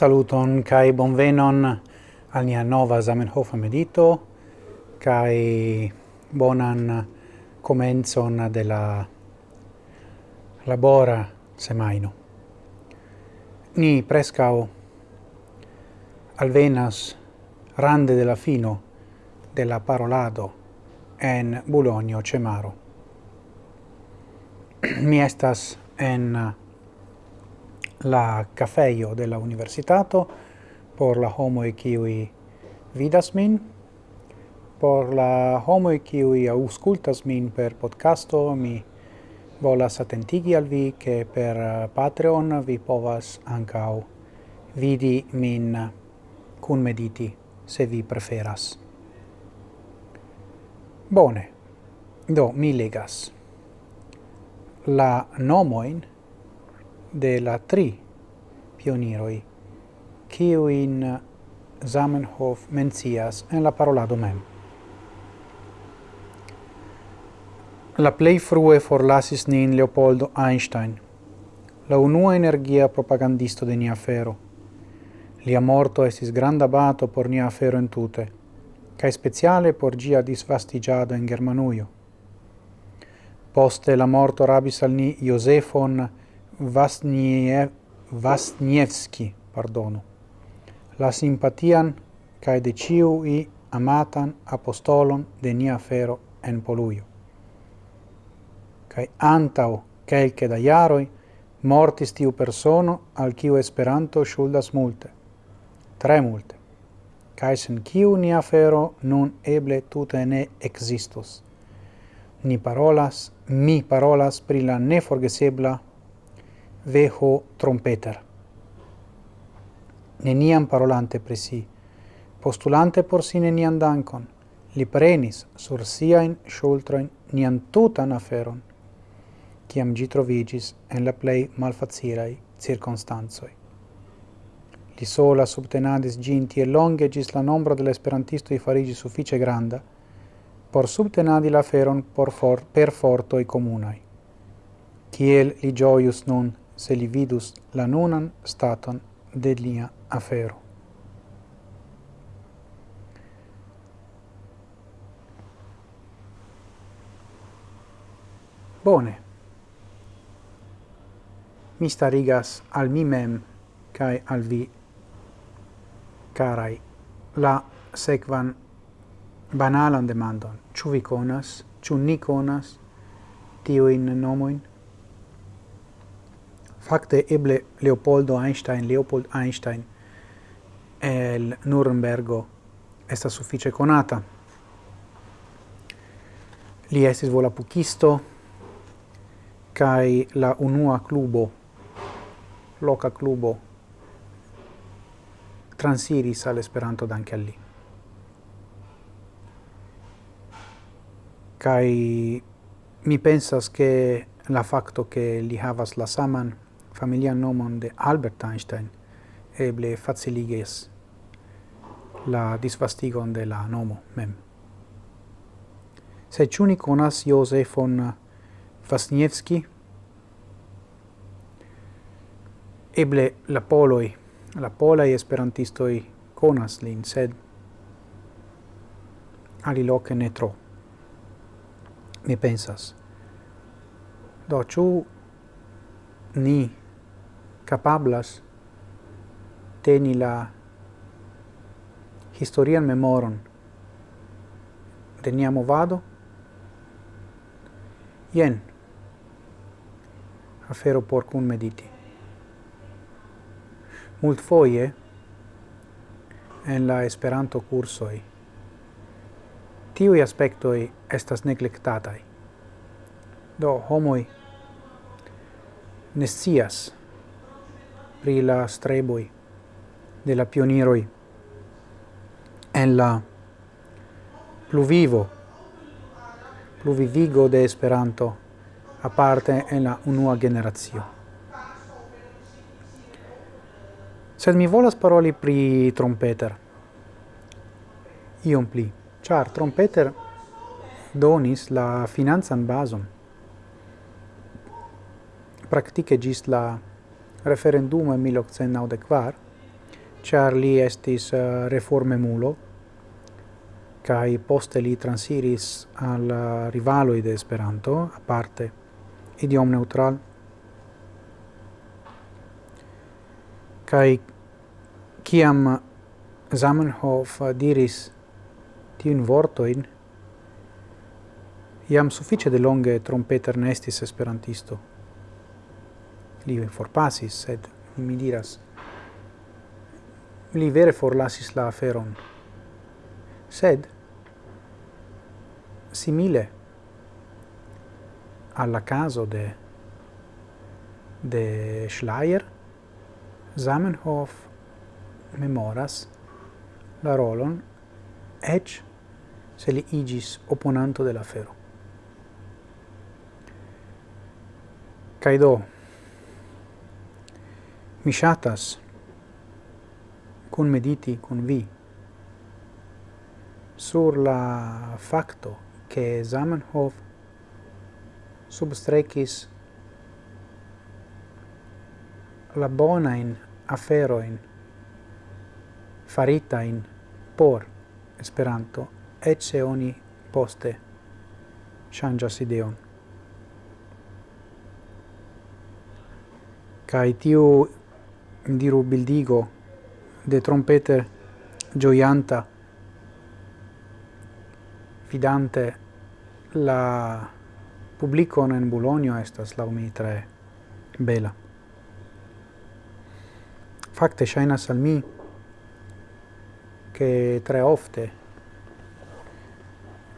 Saluton kai bonvenon al nia nova Zamenhof medito kai bonan comenzon de la labora semaino. Ni prescao alvenas rande de la fino de la parolado en Bulonio Cemaro. Mi estas en la cafeio de la universitato por la homoj kiuj vidas min, por la homoj kiuj auscultas min per podcasto, mi volas attentigi al vi che per Patreon vi povas ancau vidi min cun mediti se vi preferas. Bone, do mi legas. La nomoin de la tri pioniroi, in Zamenhof mencias en la parolado mem. La plei frue forlasis nin Leopoldo Einstein, la unua energia propagandisto de nia fero. Lia morto estis granda bato por nia fero in tute, cae speciale por gia disvastigiado in Germanuio. Poste la morto rabis al ni Iosefon Vasniev, Vasnievski, pardonu, la simpatian cae de ciui amatan apostolon de nia fero en Poluio. Cae antau kelke da iaroi mortis tiu persono al kiu Esperanto shuldas multe, tre multe, cae sen kiu nia fero nun eble tute ne existus. Ni parolas, mi parolas pri la neforgesebla veho trompeter. Neniam parolante pri si, postulante por si nenian dankon, li prenis sur siain shultroin nian tutan aferon, ciam gi trovigis en la plei malfacirai circonstanzoi. Li sola subtenadis ginti e longe gis la nombra dell'esperantisto i farigi suffice granda, por subtenadi la feron por, for, per fortoi comunai. Ciel li gioius nun se li vidus la nunan staton de lia afero. Bone. Mi starigas al mi mem cae al vi carai la sequan banalan demandon. Ciu vi conas, ciu ni conas, tio in nomoin? fakte eble Leopoldo Einstein, Leopold Einstein el Nurembergo esta suffice conata. Li estis volapukisto kai la unua clubo loca clubo transiris al Esperanto danke al li. Kai mi pensas ke la facto che li havas la saman familian nomon de Albert Einstein eble faciliges la disvastigon de la nomo mem. Se ciuni conas Josefon Vasniewski, eble la poloi, la polai esperantistoi conas lin, sed aliloque ne tro. Mi pensas. Do, ciu ni capablas teni la historian memoron de nia movado? Jen afero por cun mediti. Multfoje en la Esperanto cursoi tiui aspectoi estas neglectatai do homoi nescias pri la streboi de la pioniroi en la pluvivo, pluvivigo de Esperanto, aparte en la unua generazio. Sed mi volas paroli pri trompeter, iom pli, char trompeter donis la finanzan bazon, praktike gis la referendum en 1894, char li estis uh, reformemulo, kaj poste li transiris al uh, rivalo de Esperanto, aparte idiom neutral, kai kiam Zamenhof uh, diris tiun vortoin, iam suffice de longe Trompeter nestis esperantisto li forpasis, sed mi diras, li vere forlasis la aferon. Sed, simile alla caso de, de Schleier, Zamenhof memoras la rolon ec se li igis opponanto de la fero. Caido, Mi shatas kun mediti kun vi sur la facto che Zamenhof substrecis la bona in aferoin farita in por Esperanto et se oni poste changas ideon. Kai tiu diru bildigo de trompeter gioianta fidante la publicon en Bologna estas la mi tre bela. Fakte ŝajnas al mi che tre ofte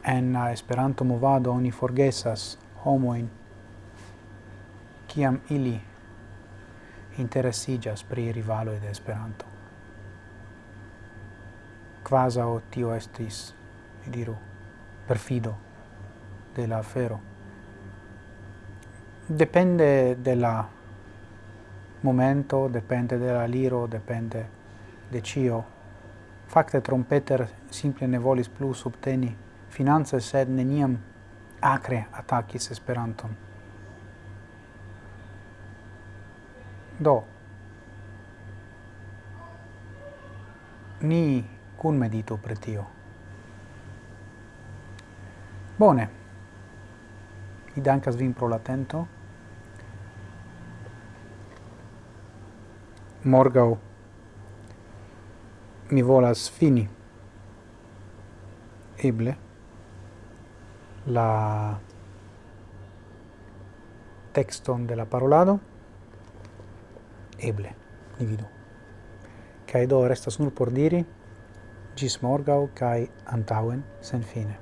en Esperanto movado oni forgesas homoin kiam ili interesigas pri rivaloi de Esperanto. Quasao tio estis, mi diru, perfido de la afero. Depende de la momento, depende de la liro, depende de cio. Fakte trompeter simple ne volis plus subteni finanze, sed neniam acre attacis Esperanton. Do, ni cun medito pre tio. Bone, mi dankas vin pro latento. Morgau mi volas fini eble la texton de la parolado eble, ni vidu. Kaj do restas nur por diri, gis morgau kaj antauen sen fine.